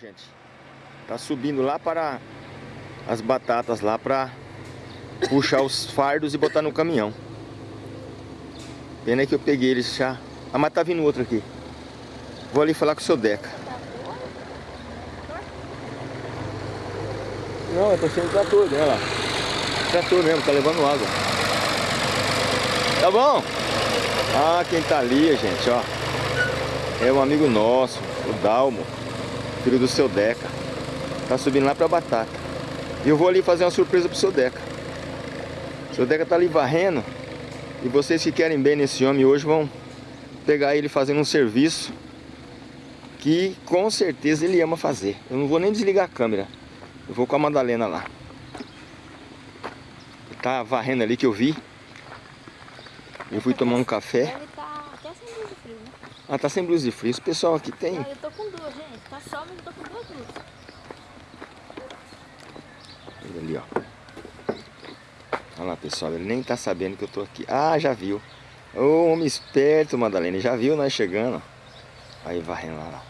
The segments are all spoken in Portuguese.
gente. Tá subindo lá para as batatas lá para puxar os fardos e botar no caminhão. Pena que eu peguei eles já. Ah, mas tá vindo outro aqui. Vou ali falar com o seu Deca. Não, eu tô sem o trator, olha lá. Trator mesmo, tá levando água. Tá bom? Ah, quem tá ali, gente, ó. É um amigo nosso, o Dalmo, filho do seu Deca. Tá subindo lá pra batata. E eu vou ali fazer uma surpresa pro seu Deca. O seu Deca tá ali varrendo. E vocês que querem bem nesse homem hoje vão pegar ele fazendo um serviço que com certeza ele ama fazer. Eu não vou nem desligar a câmera. Eu vou com a Madalena lá. Tá varrendo ali que eu vi. Eu fui tomar um café. Ele tá até sem blusa de frio, né? Ah, tá sem blusa de frio. Esse pessoal aqui tem. Ah, eu tô com sol, mas eu tô com duas blusas. Ele ali, ó. Olha lá, pessoal. Ele nem tá sabendo que eu tô aqui. Ah, já viu. Ô, homem esperto, Madalena. Já viu nós chegando. Aí, varrendo lá, lá.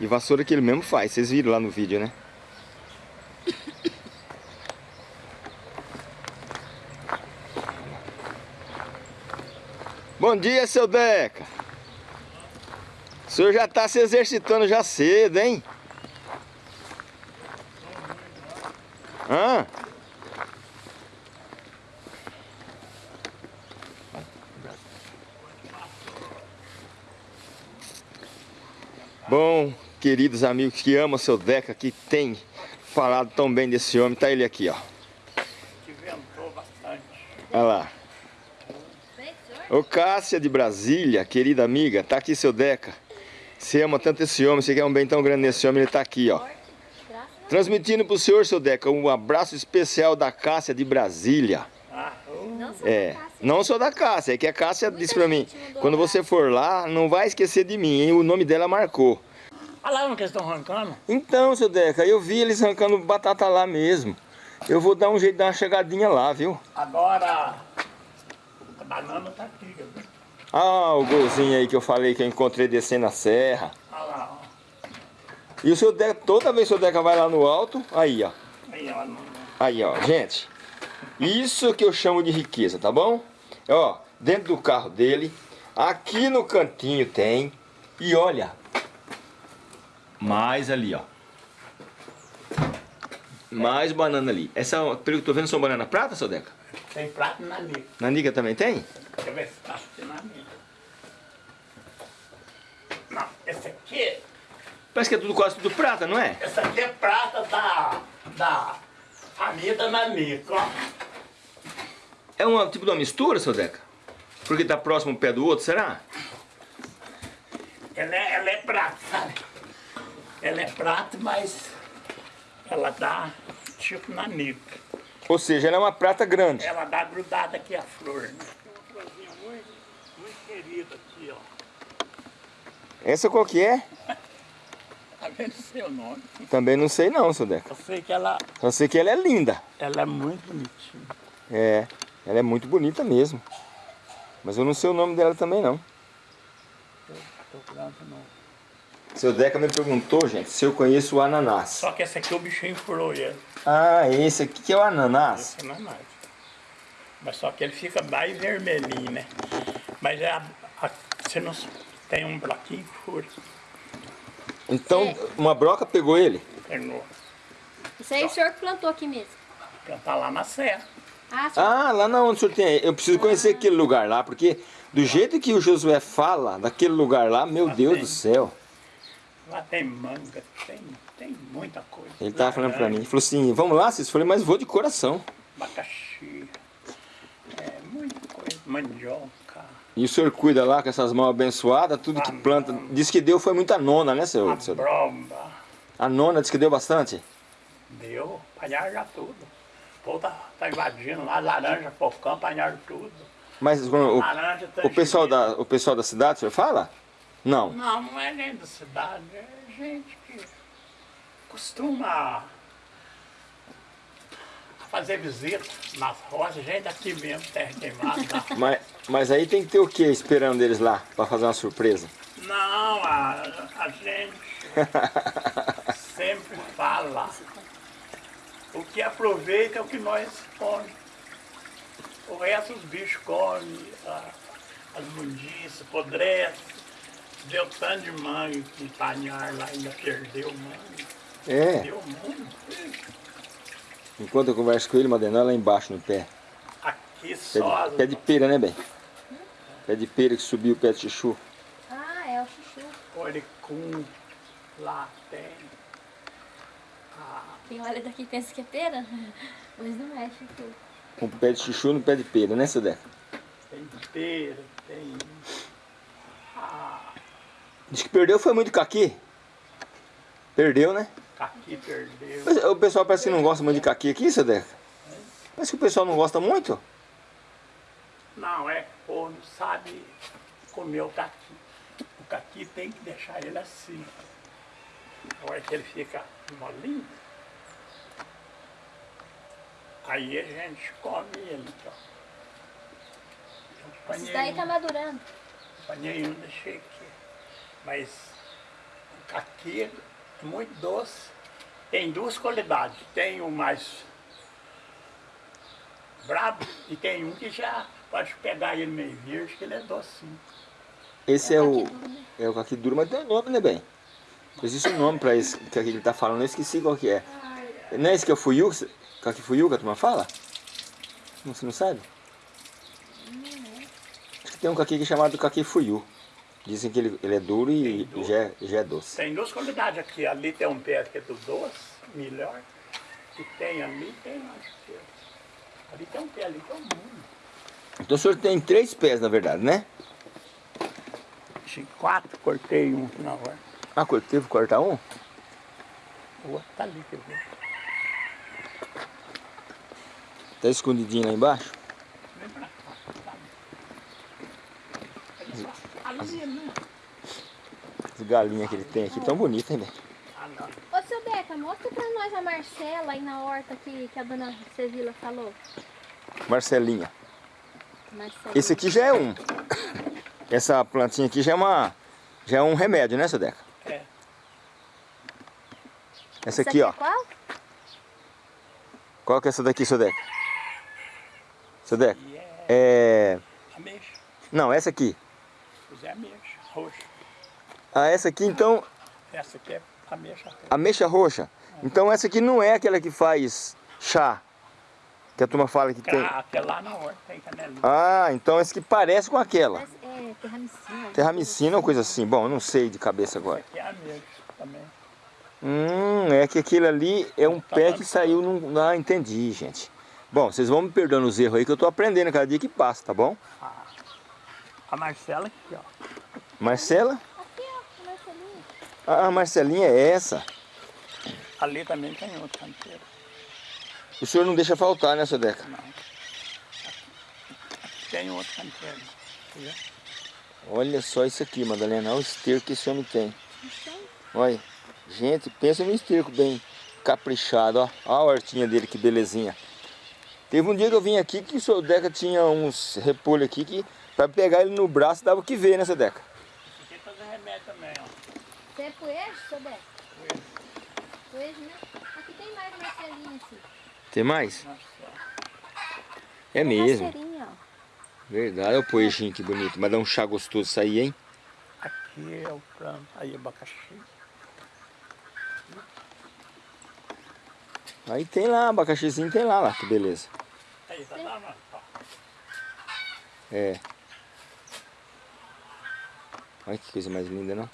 E vassoura que ele mesmo faz. Vocês viram lá no vídeo, né? Bom dia, seu Deca. Senhor já tá se exercitando já cedo, hein? Hã? Bom, queridos amigos que amam seu Deca, que tem falado tão bem desse homem, tá ele aqui, ó. que ventou bastante. Olha lá. Ô Cássia de Brasília, querida amiga, tá aqui seu Deca. Você ama tanto esse homem, você quer um bem tão grande nesse homem, ele tá aqui, ó. Transmitindo pro senhor, seu Deca, um abraço especial da Cássia de Brasília. Ah. Não sou É, da Cássia. não sou da Cássia, é que a Cássia Muita disse pra mim, quando você for lá, não vai esquecer de mim, hein? O nome dela marcou. olha lá onde que eles estão arrancando. Então, seu Deca, eu vi eles arrancando batata lá mesmo. Eu vou dar um jeito de dar uma chegadinha lá, viu? Agora, a banana tá aqui. viu? Ah, o golzinho aí que eu falei que eu encontrei descendo a serra. Olha lá, ó. E o seu Deca, toda vez que o seu Deca vai lá no alto, aí, ó. Aí, ó. Aí, ó, gente. Isso que eu chamo de riqueza, tá bom? Ó, dentro do carro dele, aqui no cantinho tem. E olha, mais ali, ó. Mais banana ali. Essa, pelo que eu tô vendo, são banana prata, seu Deca? Tem prato na minha. Na Niga também tem? Deixa eu ver se tá esse aqui, Parece que é tudo quase tudo prata, não é? esse aqui é prata da, da família da Nanico, ó. É um tipo de uma mistura, seu Deca? Porque tá próximo um pé do outro, será? Ela é, ela é prata, sabe? Ela é prata, mas ela dá tipo Nanico. Ou seja, ela é uma prata grande. Ela dá grudada aqui a flor, né? Tem uma florzinha muito, muito querida aqui, ó. Essa qual que é? Tá vendo o seu nome? Também não sei não, seu Deca. Eu sei que ela, Só sei que ela é linda. ela é muito bonitinha. É, ela é muito bonita mesmo. Mas eu não sei o nome dela também não. Não. Seu Deca me perguntou, gente, se eu conheço o ananás. Só que esse aqui o bichinho furou ele. Ah, esse aqui que é o ananás. Esse não é mais. Mas só que ele fica mais vermelhinho, né? Mas é a, a, você não tem um bloquinho que fura. Então, uma broca pegou ele. Terminou. Isso aí o senhor que plantou aqui mesmo. Plantar lá na serra. Ah. Ah, lá na onde o senhor tem. Eu preciso conhecer aquele lugar lá, porque do jeito que o Josué fala daquele lugar lá, meu Ah, Deus tem. do céu. Lá tem manga, tem, tem muita coisa. Ele tava falando pra mim, Laranja, ele falou assim, vamos lá, vocês falei, mas vou de coração. Abacaxi. É, muita coisa. Mandioca. E o senhor cuida lá com essas mãos abençoadas, tudo que planta. Diz que deu foi muita nona, né, seu? seu... Bromba. A nona disse que deu bastante. Deu, apanharam já tudo. O povo tá, tá invadindo lá, laranja, pocão, apanharam tudo. Mas o, Laranja, o, pessoal da, o pessoal da cidade, o senhor fala? Não. Não, não é nem da cidade, é gente que costuma fazer visita nas roças, gente daqui mesmo, terra queimada. tá? Mas, mas aí tem que ter o que esperando eles lá, pra fazer uma surpresa? Não, a, a gente sempre fala. O que aproveita é o que nós comemos. O resto os bichos comem, as mundiças, apodrece. Deu tanto de mangue que panhar lá ainda perdeu mangue. É. Deu muito. Enquanto eu converso com ele, Madalena, lá embaixo no pé. Aqui Pé só. de, pé de pera, né, bem? Pé de pera que subiu o pé de chuchu. Ah, é o chuchu. Oricum, lá tem. Ah, Quem olha daqui pensa que é pera, mas não é chuchu. Com pé de chuchu no pé de pera, né, seu Deca? tem pera, tem. Ah, Diz que perdeu foi muito caqui. Perdeu, né? Aqui perdeu. O pessoal parece que não gosta muito de caqui aqui, seu Deca. Parece que o pessoal não gosta muito. Não, é, ou não sabe comer o caqui. O caqui tem que deixar ele assim. Na hora que ele fica molinho, aí a gente come ele. Então. Eu Isso daí tá madurando. Apanhei um, deixei aqui. Mas o caqui muito doce. Tem duas qualidades. Tem o mais brabo e tem um que já pode pegar ele meio verde, que ele é docinho. Esse É é, o o. caqui duro, né? É o caqui duro, mas tem um nome, né, bem? Existe um nome pra esse que ele tá falando, eu esqueci qual que é. Não é esse que é o fuyu? Caqui fuyu que a turma fala? Não, Você não sabe? Acho que tem um caqui que é chamado caqui fuyu. Dizem que ele, ele é duro e Tem já, é- já é doce. Tem duas qualidades aqui. Ali tem um pé que é do doce, melhor. E tem ali, tem mais que eu. Ali tem um pé ali que é o mundo. Então o senhor tem três pés, na verdade, né? Tinha quatro, cortei um na hora. Ah, teve que cortar um? O outro tá ali, quer ver? Tá escondidinho lá embaixo? Vem pra cá. Tá ali. Ali, né? As galinhas que ele tem aqui tão bonitas, hein, velho? Ô, seu Beca, mostra pra nós a Marcela aí na horta que, que a dona Sevila falou. Marcelinha. Marcela. Esse aqui já é um. Essa plantinha aqui já é uma. Já é um remédio, né, seu Deca? É. Essa Essa aqui, ó. é qual? Qual que é essa daqui, seu Deca? Seu Deca? E é É. ameixa. Não, essa aqui. É ameixa, roxa. Ah, essa aqui então. Essa aqui é ameixa roxa. Ameixa roxa. Então essa aqui não é aquela que faz chá. Que a turma fala que tem. Ah, Até lá na horta tem canelinha. Ah, então essa que parece com aquela. Mas É, terramicina. Terramicina ou coisa assim. Bom, eu não sei de cabeça agora. Aqui é ameixa também. Hum, é que aquele ali é um pé que saiu num. Ah, entendi, gente. Bom, vocês vão me perdoando os erros aí que eu tô aprendendo cada dia que passa, tá bom? A Marcela aqui, ó. Marcela? Aqui, ó, a Marcelinha. Ah, a Marcelinha é essa. Ali também tem outro canteiro. O senhor não deixa faltar, né, seu Deca? Não. Tem outro canteiro. Olha só isso aqui, Madalena. Olha o esterco que esse homem tem. Tem? Olha. Gente, pensa no esterco bem caprichado, ó. Olha a hortinha dele, que belezinha. Teve um dia que eu vim aqui que o seu Deca tinha uns repolhos aqui que pra pegar ele no braço dava o que ver, né, seu Deca? Aqui é fazer remédio também, ó. Você é poejo, seu Beca? Coelho. Poejo, né? Aqui tem mais Marcelinha, assim. Tem mais? Nossa, É mesmo. Marcelinha, ó. Verdade, olha o poejinho que bonito. Mas dá um chá gostoso isso aí, hein? aqui é o plano. Aí abacaxi. Aí tem lá, abacaxizinho tem lá, lá, que beleza. Aí, tá lá. Ó. É. Olha que coisa mais linda, não?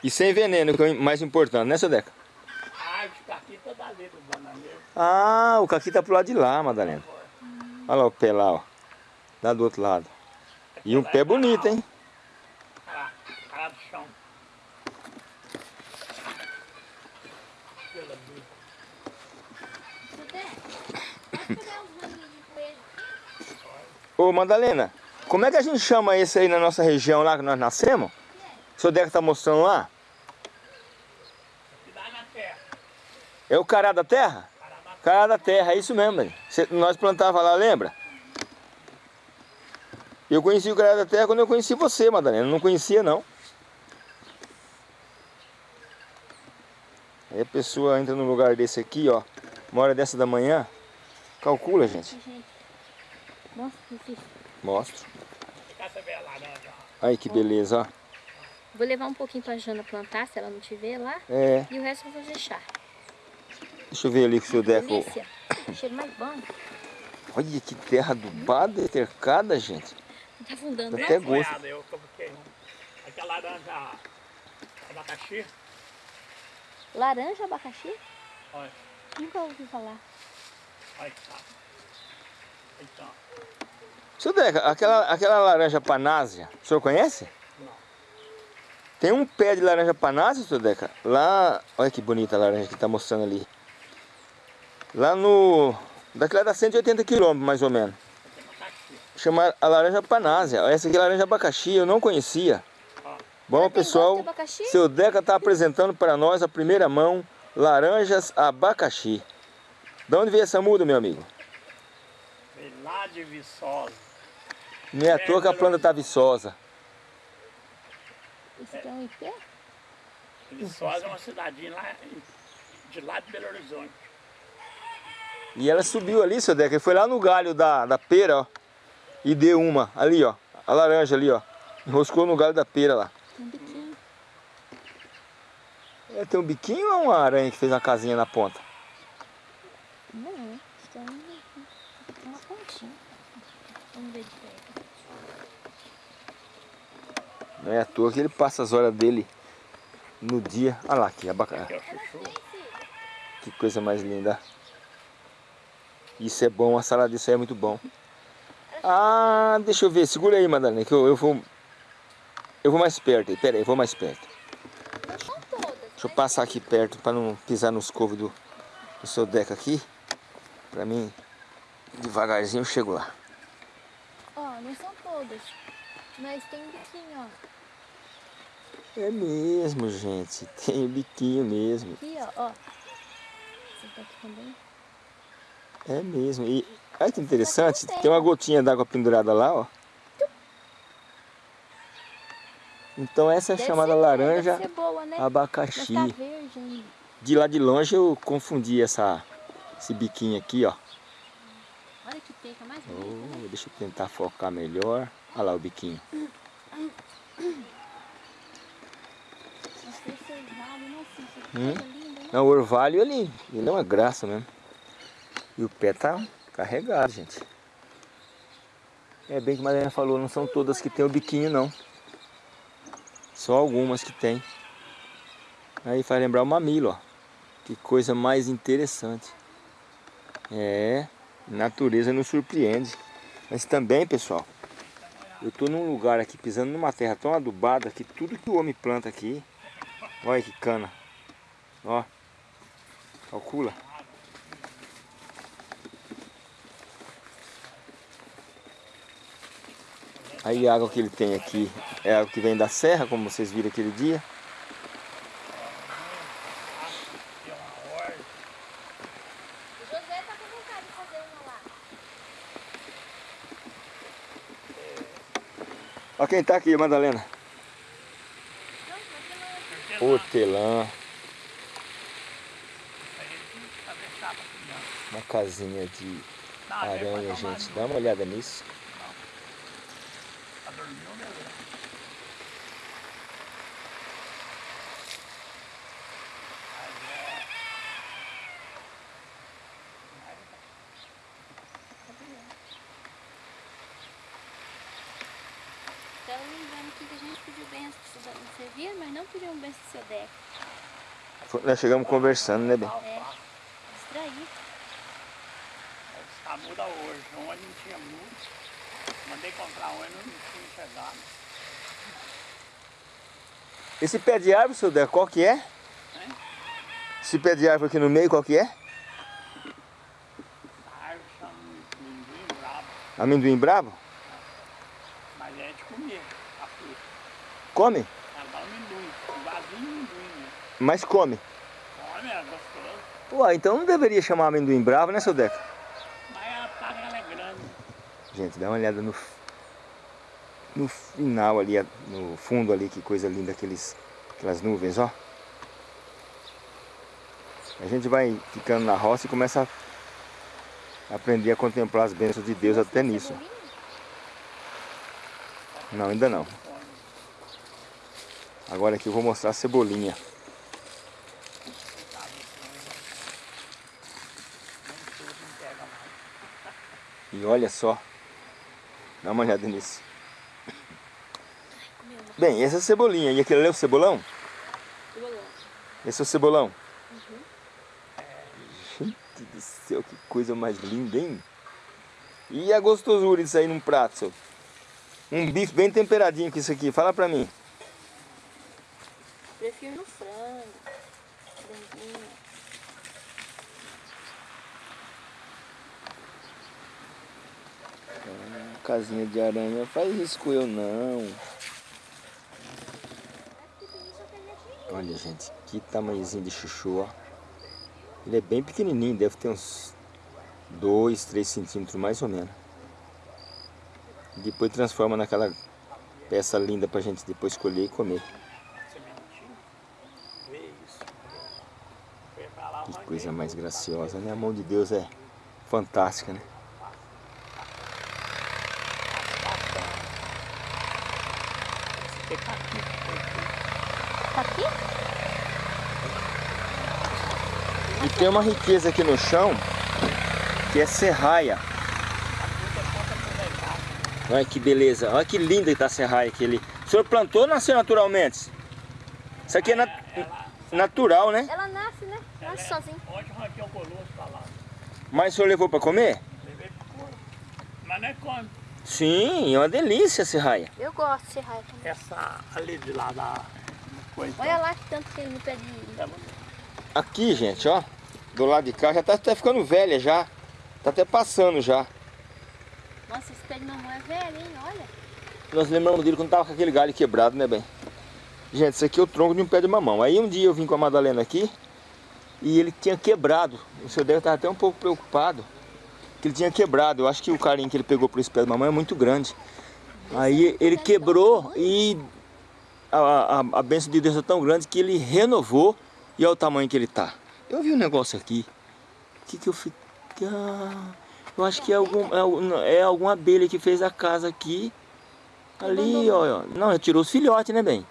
E sem veneno, que é o mais importante, né, seu Deca? Ah, esse aqui tá dali do bananeiro. Ah, o caqui tá pro lado de lá, Madalena. Olha lá o pé lá, ó. Lá do outro lado. E um pé bonito, hein? Ah, cara do chão. Ô, Madalena, como é que a gente chama esse aí na nossa região lá que nós nascemos? O seu Deca tá mostrando lá? É o cará da terra? Cará da terra, é isso mesmo, velho. Nós plantava lá, lembra? Eu conheci o cará da terra quando eu conheci você, Madalena. Não conhecia, não. Aí a pessoa entra num lugar desse aqui, ó. Uma hora dessa da manhã. Calcula, gente. Gente, mostra Aí que beleza, ó. Vou levar um pouquinho pra Jana plantar, se ela não tiver lá. É. E o resto eu vou chá. Deixa eu ver ali com o seu Deco. Cheiro mais bom. Olha que terra adubada e cercada, gente. Tá afundando, Dá né? até gosto. Eu coloquei um. Aquela laranja abacaxi. Laranja, abacaxi? Olha, Nunca ouvi falar. olha que tá. Então, Seu Deca, aquela, aquela laranja panásia, o senhor conhece? Não. Tem um pé de laranja panásia, seu Deca, lá... Olha que bonita a laranja que tá mostrando ali. Lá no... Daquela dá 180 quilômetros, mais ou menos. Chama a laranja panásia. Essa aqui é laranja abacaxi, eu não conhecia. Bom, pessoal, de seu Deca está apresentando para nós a primeira mão laranjas abacaxi. De onde veio essa muda, meu amigo? veio lá de Viçosa. Não é à toa que a planta está viçosa. Isso aqui é um ipê? Viçosa é uma cidadinha lá em- de lá de Belo Horizonte. E ela subiu ali, seu Deca, e foi lá no galho da, da pera, ó. E deu uma, ali, ó. A laranja ali, ó. Enroscou no galho da pera lá. Um biquinho. É, tem um biquinho ou é uma aranha que fez uma casinha na ponta? Não, um- uma pontinha. Vamos ver de perto. Não é à toa que ele passa as horas dele no dia. Olha lá aqui, abaca... Que é chuchu. que coisa mais linda. Isso é bom, a salada disso aí é muito bom. Ah, deixa eu ver, segura aí, Madalena, que eu, eu vou... Eu vou mais perto aí, pera aí, eu vou mais perto. Deixa eu passar aqui perto para não pisar nos covos do, do seu deca aqui. Pra mim, devagarzinho eu chego lá. Ó, não são todas. Mas tem um biquinho, ó. É mesmo, gente. Tem o biquinho mesmo. Aqui, ó, ó. Esse daqui também. É mesmo. E olha que interessante, tem uma gotinha d'água pendurada lá, ó. Então essa é chamada ser- laranja boa, né? abacaxi. Tá verde. De lá de longe eu confundi essa, esse biquinho aqui, ó. Olha que teca mais bonita, né? Oh, deixa eu tentar focar melhor. Olha lá o biquinho. Nossa, esse orvalho, nossa, isso aqui Hum? Não, o orvalho ali, ele é uma graça mesmo. E o pé tá carregado, gente. É bem que a Mariana falou, não são todas que tem o biquinho, não. Só algumas que tem. Aí faz lembrar o mamilo, ó. Que coisa mais interessante. É, natureza nos surpreende. Mas também, pessoal, eu tô num lugar aqui, pisando numa terra tão adubada que tudo que o homem planta aqui, olha que cana. Ó, calcula. Aí a água que ele tem aqui é água que vem da serra, como vocês viram aquele dia. Tem uma horta. O José tá quem tá aqui, Madalena. Não, Hortelã, uma casinha de aranha, gente. Dá uma olhada nisso. Pra dormir, beleza. Tava lembrando aqui que a gente pediu benção pro seu pediu um benção pro seu Deco. Nós chegamos conversando, né, bem? É, distrair. Está muda hoje. Ontem não tinha muito. Mandei comprar e não tinha chegado. Esse pé de árvore, seu Deco, qual que é? Esse pé de árvore aqui no meio, qual que é? A árvore chama ninguém bravo, Amendoim bravo? mas é de comer a fruta. Come? Ela dá amendoim, um vasinho de amendoim, né? Mas come. Olha, é gostoso. Uai, então não deveria chamar amendoim bravo, né, seu Deco? Mas a ela é grande. Gente, dá uma olhada no, no final ali, no fundo ali, que coisa linda aqueles, aquelas nuvens, ó. A gente vai ficando na roça e começa a aprender a contemplar as bênçãos de Deus até nisso. Não, ainda não. Agora aqui eu vou mostrar a cebolinha. E olha só. Dá uma olhada nisso. Bem, essa é a cebolinha. E aquele ali é o cebolão? Cebolão. Esse é o cebolão? Gente do céu, que coisa mais linda, hein? E a gostosura disso aí num prato, seu? Um bife bem temperadinho com isso aqui. Fala pra mim. Prefiro no. Casinha de aranha, faz isso com eu não. Olha, gente, que tamanhozinho de chuchu, ó. Ele é bem pequenininho, deve ter uns 2, 3 centímetros mais ou menos. Depois transforma naquela peça linda pra gente depois colher e comer. Que coisa mais graciosa, né? A mão de Deus é fantástica, né? Esse aqui tá aqui. Tá aqui? E tem uma riqueza aqui no chão que é serraia. Olha que beleza, olha que linda que tá a serraia aquele. O senhor plantou ou nasceu naturalmente? Isso aqui é nat- natural, né? Ela nasce, né? Nasce sozinha. Arranquei o colosso pra lá. Mas o senhor levou para comer? Levei pro couro. Mas não é quando. Sim, é uma delícia a serraia. Eu gosto de serraia também. Essa ali de lá da coisa. Olha lá que tanto tem no pé de... É, Aqui, gente, ó, do lado de cá já tá até ficando velha já. Tá até passando já. Nossa, esse pé de mamão é velho, hein? Olha. Nós lembramos dele quando tava com aquele galho quebrado, né, bem? Gente, isso aqui é o tronco de um pé de mamão. Aí um dia eu vim com a Madalena aqui e ele tinha quebrado. O seu Deus estava até um pouco preocupado que ele tinha quebrado. Eu acho que o carinho que ele pegou por esse pé de mamão é muito grande. Aí ele quebrou e a, a, a bênção de Deus é tão grande que ele renovou e olha o tamanho que ele tá. Eu vi um negócio aqui. O que que eu fiquei... Ah, eu acho que é, algum, é, é alguma abelha que fez a casa aqui. Ali, ó, ó. Não, tirou os filhotes, né, bem?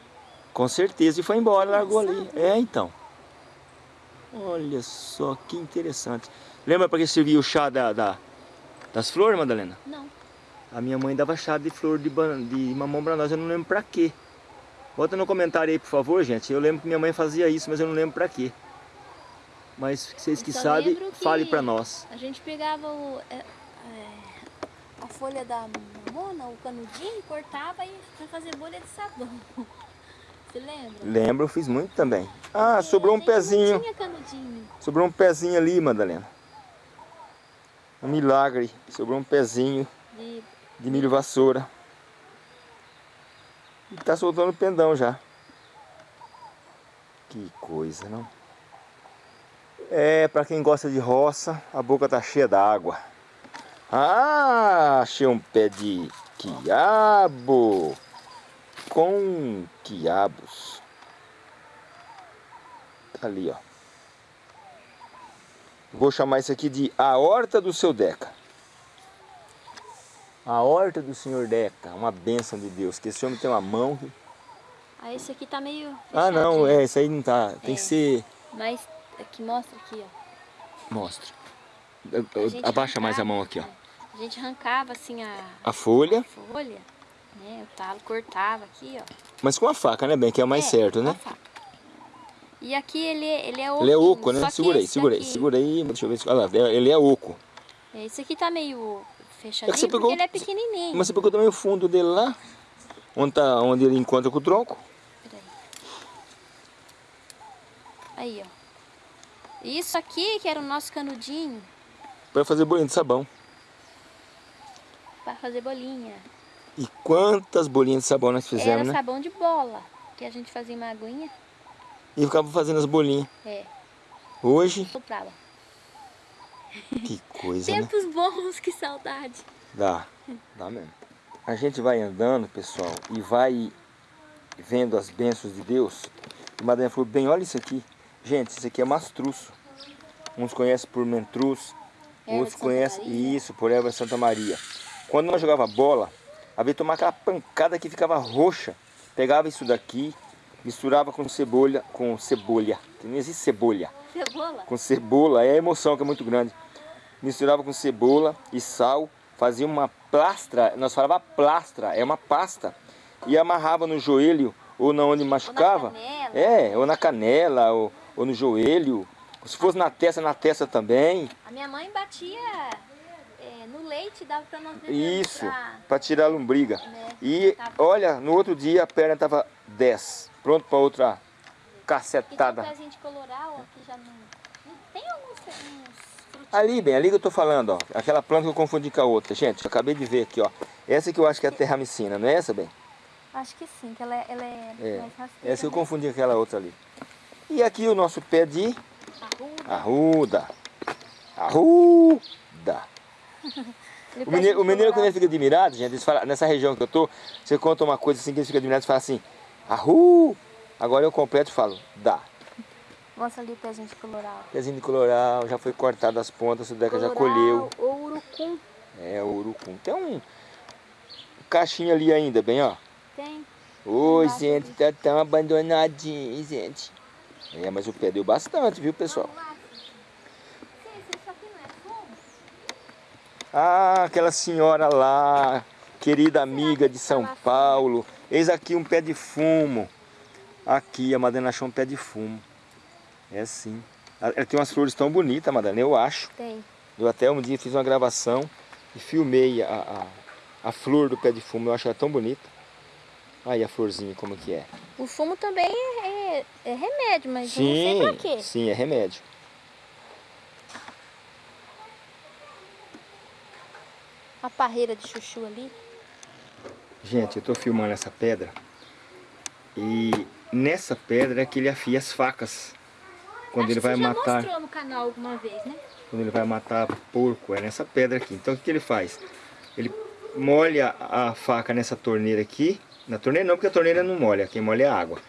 Com certeza, e foi embora, largou ali. É, então. Olha só, que interessante. Lembra para que servia o chá da, da- das flores, Madalena? Não. A minha mãe dava chá de flor de, de mamão pra nós, eu não lembro pra quê. Bota no comentário aí, por favor, gente. Eu lembro que minha mãe fazia isso, mas eu não lembro pra quê. Mas vocês que sabem, fale pra nós. A gente pegava o, é, é, a folha da mamona, o canudinho, cortava e pra fazer bolha de sabão. Você lembra? Lembro, eu fiz muito também. Ah, Porque sobrou um pezinho. tinha canudinho. Sobrou um pezinho ali, Madalena. Um milagre. Sobrou um pezinho De... de milho vassoura. E tá soltando pendão já. Que coisa, não? É, pra quem gosta de roça, a boca tá cheia d'água. Ah, achei um pé de quiabo. Com quiabos. Tá ali, ó. Vou chamar isso aqui de a horta do seu Deca. A horta do senhor Deca, uma bênção de Deus. Que esse homem tem uma mão. Ah, esse aqui tá meio Ah, não, é, isso aí não tá. Tem É. que ser. Mas aqui mostra aqui, ó. Mostra. A Abaixa mais a mão aqui, ó. é. A gente arrancava assim a A folha, folha, né? O talo cortava aqui, ó. mas com a faca, né, bem? Que é o mais É, certo, a né? E aqui ele, ele é oco. Ele é oco, né? daqui- segura aí. Deixa eu ver se. Olha lá, ele é oco. É, Esse aqui tá meio fechadinho você porque pegou- ele é pequenininho. Mas você pegou também o fundo dele lá, onde, tá, onde ele encontra com o tronco. Peraí. Aí, ó. Isso aqui que era o nosso canudinho Para fazer bolinho de sabão. para fazer bolinha. E quantas bolinhas de sabão nós fizemos, era né? sabão de bola, que a gente fazia uma aguinha. E ficava fazendo as bolinhas. É, Hoje, soprava. que coisa, né? Tempos bons, que saudade. Dá, dá mesmo. A gente vai andando, pessoal, e vai vendo as bênçãos de Deus. E Madalena falou, bem, olha isso aqui. Gente, isso aqui é mastruço. uns conhecem por Mentruz, Erva outros conhecem Maria. isso por Erva Santa Maria. Quando nós jogava bola, havia que tomar aquela pancada que ficava roxa. Pegava isso daqui, misturava com cebola, com cebolha, que não existe cebolha, Cebola? com cebola, é a emoção que é muito grande. Misturava com cebola e sal, fazia uma plastra, nós falava plastra, é uma pasta, e amarrava no joelho ou na onde machucava. canela. É, ou na canela, ou, ou no joelho. Se fosse na testa, na testa também. A minha mãe batia é, no leite e dava pra nós beber. Isso, pra- para tirar a lombriga. né? E Tá. olha, no outro dia a perna estava 10, pronto para outra E tem um cacetada. pezinho de coloral, aqui já não... não Tem alguns. Ali, bem, ali que eu tô falando, ó. Aquela planta que eu confundi com a outra. Gente, eu acabei de ver aqui, ó. Essa que eu acho que é a terramicina, não é essa, bem? Acho que sim, que ela é, ela é, É, mais rasteira. Essa que eu né? confundi com aquela outra ali. E aqui o nosso pé de Arruda. arruda. Ele O mineiro, o mineiro quando ele fica admirado, gente, falam, nessa região que eu tô, você conta uma coisa assim que eles ficam admirados e fala assim, arru. Agora eu completo e falo, dá. Mostra ali o pezinho de coloral. Pezinho de coloral, já foi cortado as pontas, o Deca já colheu. ou urucum. É, o urucum. Tem um caixinha ali ainda, bem, ó. Tem. Oi, gente, tá tão abandonadinho, gente. É, mas o pé deu bastante, viu, pessoal? É? Ah, aquela senhora lá, querida amiga de São Paulo. Eis aqui um pé de fumo. Aqui, a Madalena achou um pé de fumo. É sim. Ela ela tem umas flores tão bonitas, Madalena, eu acho. Tem. Eu até um dia fiz uma gravação e filmei a, a, a flor do pé de fumo. Eu acho ela tão bonita. Aí a florzinha, como que é. O fumo também é, remédio, mas eu Sim, não sei pra quê. sim, é remédio. A parreira de chuchu ali. Gente, eu tô filmando essa pedra e nessa pedra é que ele afia as facas. Quando Acho ele vai você já matar, mostrou no canal alguma vez, né? quando ele vai matar porco, é nessa pedra aqui. Então o que, que ele faz? Ele molha a faca nessa torneira aqui. Na torneira não, porque a torneira não molha, quem molha é a água.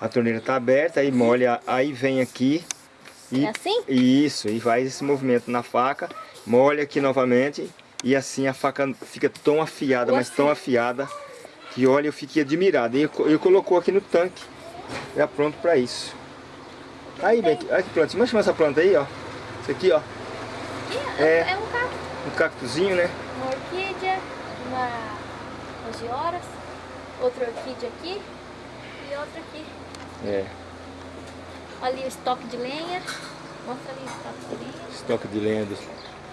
A torneira tá aberta, aí molha, aí vem aqui e É assim? Isso, e faz esse movimento na faca, molha aqui novamente e assim a faca fica tão afiada, mas tão afiada que olha, eu fiquei admirado. E ele ele colocou aqui no tanque, já pronto para isso. Aí, bem, olha que planta, chamar essa planta aí, ó. Isso aqui, ó, Ih, É. é um cacto. um cactuzinho, né? Uma orquídea, uma angioras, outra orquídea aqui e outra aqui. É, Ali o estoque de lenha. Mostra ali o estoque de lenha. estoque de lenha.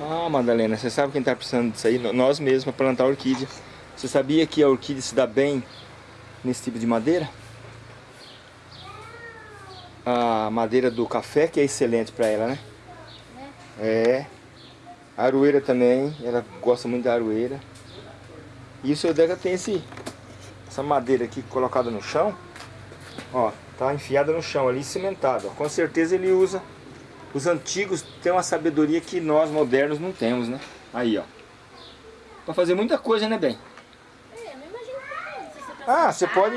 Ah, Madalena, você sabe quem tá precisando disso aí? Nós mesmos, para plantar orquídea. Você sabia que a orquídea se dá bem nesse tipo de madeira? A madeira do café que é excelente para ela, né? É. A aroeira também, ela gosta muito da aroeira. E o seu Deca tem esse, essa madeira aqui colocada no chão. Ó, tá enfiada no chão ali, cimentada. Com certeza ele usa. Os antigos têm uma sabedoria que nós modernos não temos, né? Aí, ó. Pra fazer muita coisa, né, bem? É, eu é Ah, você pode...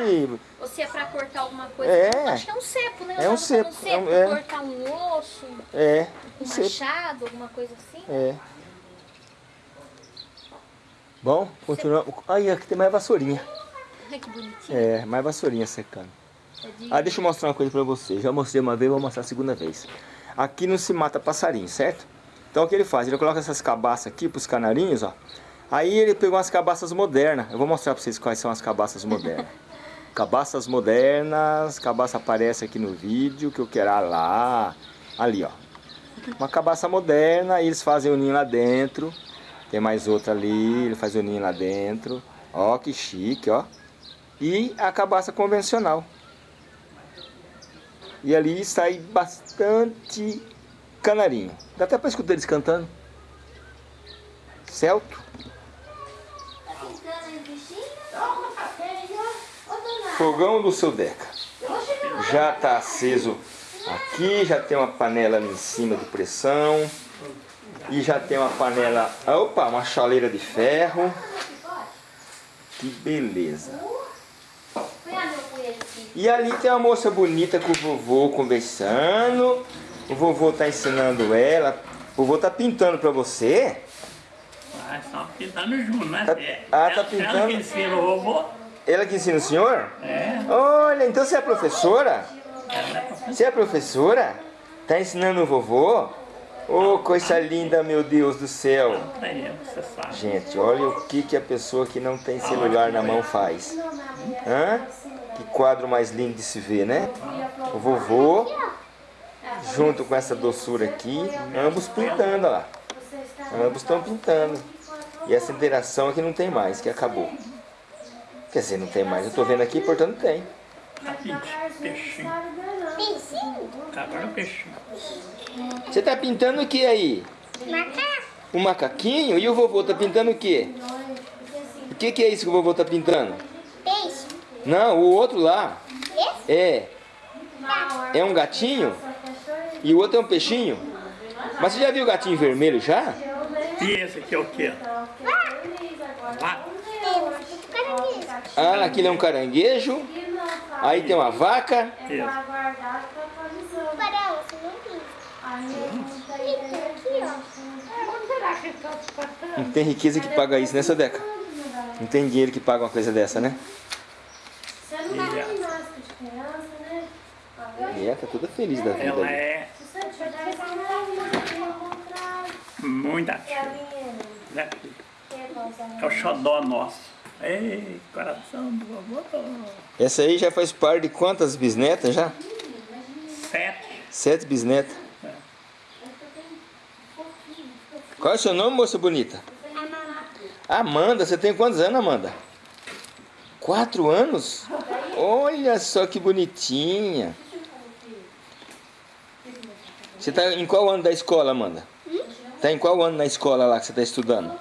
Ou se é pra cortar alguma coisa. É. Acho que é um cepo, né? É um cepo, como é um- cepo, é. cortar um osso, É, um você... machado, alguma coisa assim. É. Bom, continuamos. Aí, aqui tem mais vassourinha. Ai, que bonitinho. É, mais vassourinha secando. Ah, deixa eu mostrar uma coisa pra você. Já mostrei uma vez, vou mostrar a segunda vez. Aqui não se mata passarinho, certo? Então o que ele faz? Ele coloca essas cabaças aqui pros canarinhos, ó. Aí ele pegou umas cabaças modernas. Eu vou mostrar pra vocês quais são as cabaças modernas. cabaças modernas, cabaça aparece aqui no vídeo que eu quero ah, lá. Ali, ó. Uma cabaça moderna, eles fazem o ninho lá dentro. Tem mais outra ali, ele faz o ninho lá dentro. Ó, que chique, ó. E a cabaça convencional. E ali sai bastante canarinho. Dá até pra escutar eles cantando. Celto. Fogão do seu Deca. Já tá aceso aqui, já tem uma panela ali em cima de pressão. E já tem uma panela, opa, uma chaleira de ferro. Que beleza. Põe a meu punho aqui. E ali tem uma moça bonita com o vovô conversando. O vovô tá ensinando ela. O vovô tá pintando pra você? Ah, estão pintando junto, né? Tá- É, ah, tá ela- pintando? Ela que ensina o vovô. Ela que ensina o senhor? É, Olha, então você é professora? ela é professora. Você é professora? Tá ensinando o vovô? Ô, coisa linda, meu Deus do céu. Gente, olha o que, que a pessoa que não tem celular na mão faz. Hã? Que quadro mais lindo de se ver, né? O vovô, junto com essa doçura aqui, ambos pintando, olha lá. Ambos estão pintando. E essa interação aqui não tem mais, que acabou. Quer dizer, não tem mais. Eu tô vendo aqui, portanto tem. Tá pintando, peixinho. Agora o peixinho. Você tá pintando o que aí? Um macaquinho? E o vovô tá pintando o quê? O que, que é isso que o vovô tá pintando? Peixe. Não, o outro lá. É. É um gatinho? E o outro é um peixinho? Mas você já viu o gatinho vermelho já? E esse aqui é o quê? Lá. Ah, aquele é um caranguejo. Aí tem uma vaca. Isso. Não Aqui, ó. Não tem riqueza que paga isso, né, seu Deca? Não tem dinheiro que paga uma coisa dessa, né? Você não dá ginástica de criança, né? Ela tá toda feliz da vida. Ela ali. é Se você tiver essa mão, ao contrário. muito É a ativa. né? É É o xodó nosso. Ei, coração do vovô. Essa aí já faz parte de quantas bisnetas já? Sete. Sete bisnetas. Qual é o seu nome, moça bonita? Amanda, você tem quantos anos, Amanda? Quatro anos? Olha só que bonitinha. Você está em qual ano da escola, Amanda? Está em qual ano na escola lá que você está estudando?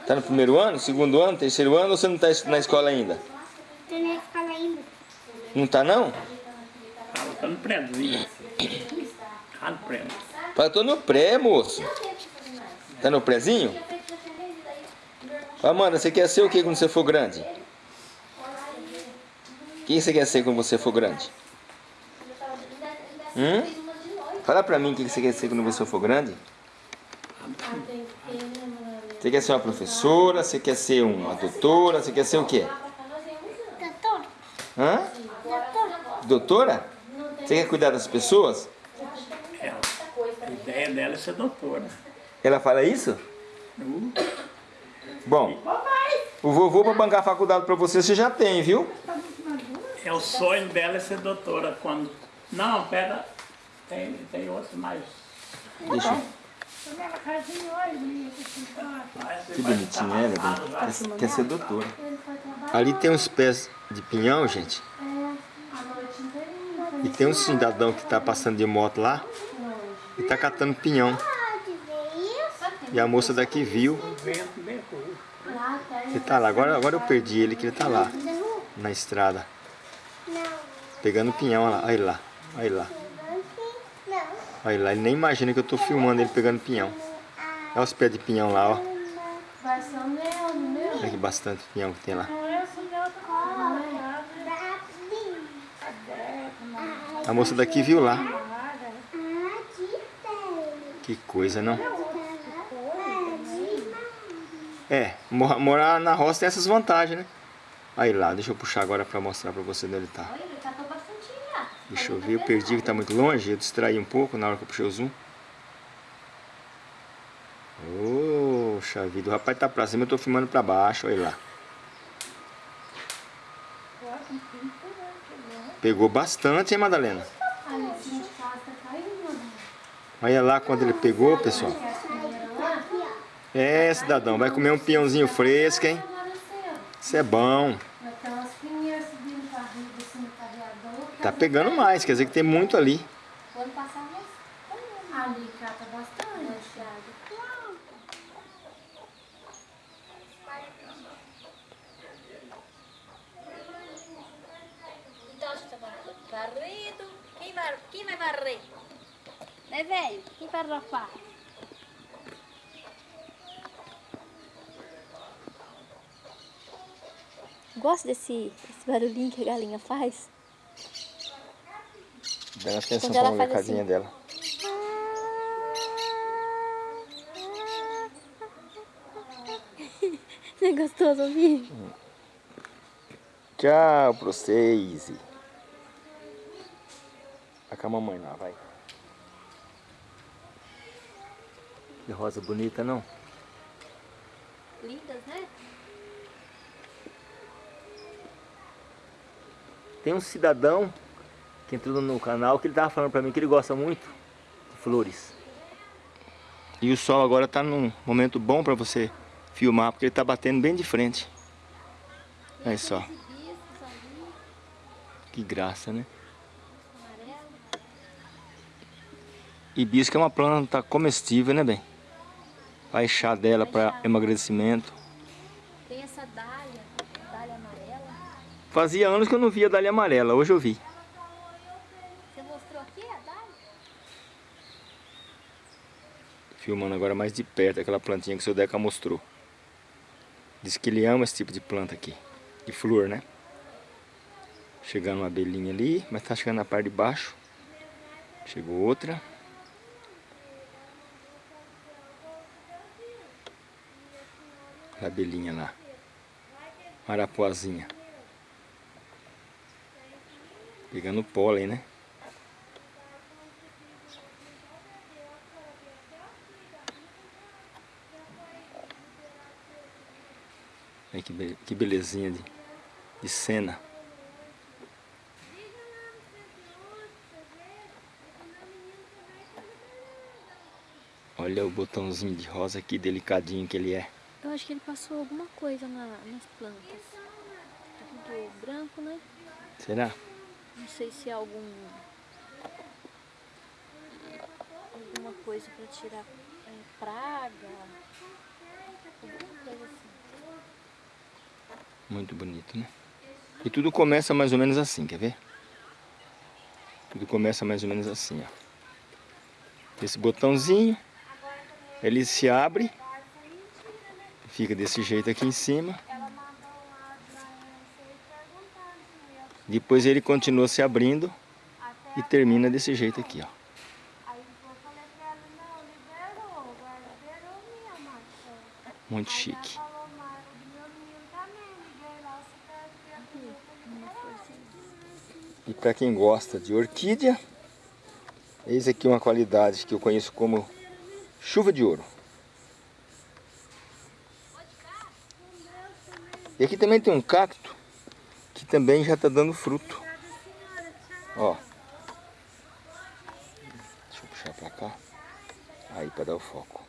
Está no primeiro ano, segundo ano, terceiro ano ou você não está na escola ainda? Tô na escola ainda. Não está não? Ela tá no prézinho. Tá no prédio. Fala, tô no pré, moço. Tá no prézinho? Amanda, você quer ser o que quando você for grande? O que você quer ser quando você for grande? Hum? Fala pra mim o que você quer ser quando você for grande. Você quer ser uma professora? Você quer ser uma doutora? Você quer ser o quê? Doutor. Hã? Doutora? Você quer cuidar das pessoas? Ela. A ideia dela é ser doutora. Ela fala isso? Uh, Bom, o vovô para bancar a faculdade para você, você já tem, viu? É o sonho dela é ser doutora. Quando. Não, pera. Tem, tem outro mais. Deixa eu... Que bonitinho, né? ela? Quer, quer ser doutora. Ali tem uns pés de pinhão, gente. E tem um cidadão que tá passando de moto lá e tá catando pinhão. E a moça daqui viu. Ele tá lá. Agora, agora eu perdi ele, que ele tá lá, na estrada. Não. Pegando pinhão, olha lá. Olha lá. Olha lá. Olha lá. Ele nem imagina que eu tô filmando ele pegando pinhão. Olha os pés de pinhão lá, ó. Vai ser o meu, no meu. Olha que bastante pinhão que tem lá. Não é meu também. A moça daqui viu lá. Ah. Que coisa, não? É, mor- morar na roça tem essas vantagens, né? Aí lá, deixa eu puxar agora pra mostrar pra você onde ele tá. Olha, ele catou bastante já. Deixa eu ver, eu perdi que tá muito longe, eu distraí um pouco na hora que eu puxei o zoom. Poxa vida, o rapaz tá pra cima, eu tô filmando pra baixo, olha lá. Pegou bastante, hein, Madalena? Olha lá quando ele pegou, pessoal. É, cidadão, vai comer um pinhãozinho fresco, hein? Isso é bom. Tá pegando mais, quer dizer que tem muito ali. O ano passado nós Ali cata bastante, Thiago. Então você tá varrido. Quem vai, quem vai varrer? Né, velho? Quem vai rapar? Gosto desse, desse barulhinho que a galinha faz. Dando atenção pra casinha assim. dela. É gostoso ouvir? Tchau pra vocês. Vai com a mamãe lá, vai. Que rosa bonita, não? Lindas, né? Tem um cidadão que entrou no canal que ele tava falando pra mim que ele gosta muito de flores. E o sol agora tá num momento bom pra você filmar, porque ele tá batendo bem de frente. Olha só. Hibiscos ali, Que graça, né? amarelo. Hibisco é uma planta comestível, né, bem? Vai chá dela para emagrecimento. Tem essa dália, dália amarela. Fazia anos que eu não via dália amarela, hoje eu vi. Você mostrou aqui a dália? Filmando agora mais de perto aquela plantinha que o seu Deca mostrou. Diz que ele ama esse tipo de planta aqui. De flor, né? Chegando uma abelhinha ali, mas tá chegando na parte de baixo. Chegou outra. A abelhinha lá. Arapuazinha. Pegando pólen, né? Olha que, be- que belezinha de, de cena. Olha o botãozinho de rosa, que delicadinho que ele é. Eu acho que ele passou alguma coisa na- nas plantas. Tá tudo branco, né? Será? Não sei se é algum... Alguma coisa pra tirar é, praga. Alguma coisa assim. Muito bonito, né? E tudo começa mais ou menos assim, quer ver? Tudo começa mais ou menos assim, ó. Esse botãozinho, ele se abre, fica desse jeito aqui em cima. Depois ele continua se abrindo e termina desse jeito aqui, ó. Aí eu falei pra ela, não, liberou, agora liberou minha maçã. Muito Aí chique. ela falou, mas o meu menino também, liguei lá, você quer E para quem gosta de orquídea, eis aqui uma qualidade que eu conheço como chuva de ouro. E aqui também tem um cacto que também já está dando fruto. Ó. Deixa eu puxar para cá. Aí para dar o foco.